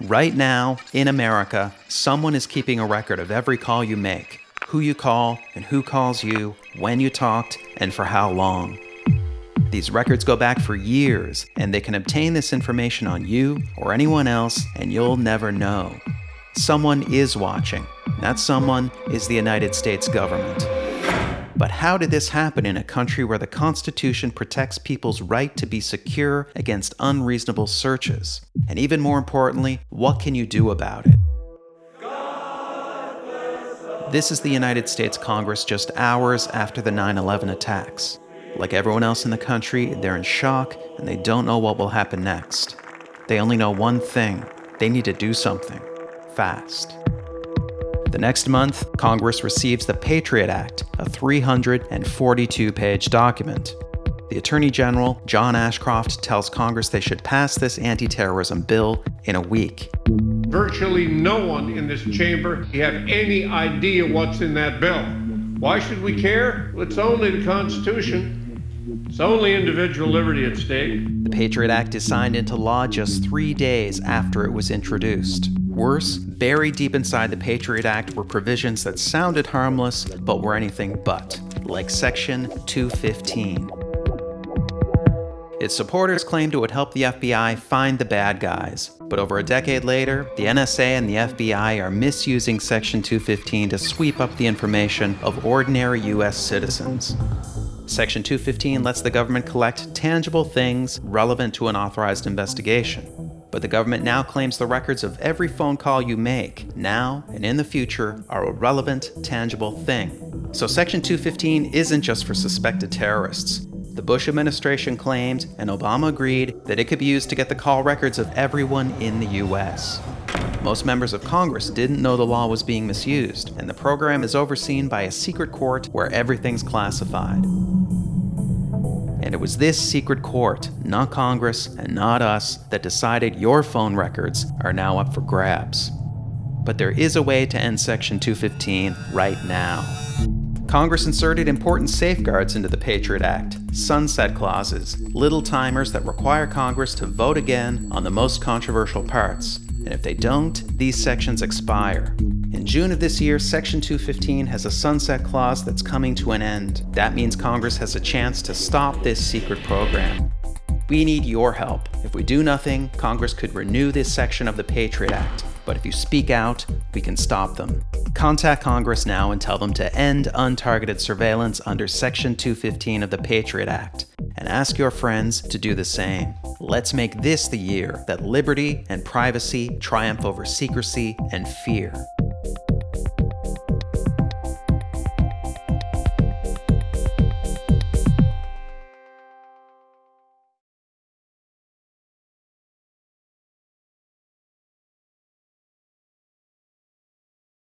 Right now, in America, someone is keeping a record of every call you make, who you call, and who calls you, when you talked, and for how long. These records go back for years, and they can obtain this information on you or anyone else, and you'll never know. Someone is watching. That someone is the United States government. But how did this happen in a country where the Constitution protects people's right to be secure against unreasonable searches? And even more importantly, what can you do about it? This is the United States Congress just hours after the 9 11 attacks. Like everyone else in the country, they're in shock and they don't know what will happen next. They only know one thing they need to do something fast. The next month, Congress receives the Patriot Act, a 342 page document. The Attorney General, John Ashcroft, tells Congress they should pass this anti terrorism bill in a week. Virtually no one in this chamber have any idea what's in that bill. Why should we care? It's only the Constitution. It's only individual liberty at stake. The Patriot Act is signed into law just three days after it was introduced. Worse, buried deep inside the Patriot Act were provisions that sounded harmless but were anything but, like Section 215. Its supporters claimed it would help the FBI find the bad guys, but over a decade later, the NSA and the FBI are misusing Section 215 to sweep up the information of ordinary US citizens. Section 215 lets the government collect tangible things relevant to an authorized investigation but the government now claims the records of every phone call you make, now and in the future, are a relevant, tangible thing. So Section 215 isn't just for suspected terrorists. The Bush administration claimed, and Obama agreed, that it could be used to get the call records of everyone in the US. Most members of Congress didn't know the law was being misused, and the program is overseen by a secret court where everything's classified. And it was this secret court, not Congress and not us, that decided your phone records are now up for grabs. But there is a way to end Section 215 right now. Congress inserted important safeguards into the Patriot Act, sunset clauses, little timers that require Congress to vote again on the most controversial parts. And if they don't, these sections expire. In June of this year, Section 215 has a sunset clause that's coming to an end. That means Congress has a chance to stop this secret program. We need your help. If we do nothing, Congress could renew this section of the Patriot Act. But if you speak out, we can stop them. Contact Congress now and tell them to end untargeted surveillance under Section 215 of the Patriot Act. And ask your friends to do the same. Let's make this the year that liberty and privacy triumph over secrecy and fear.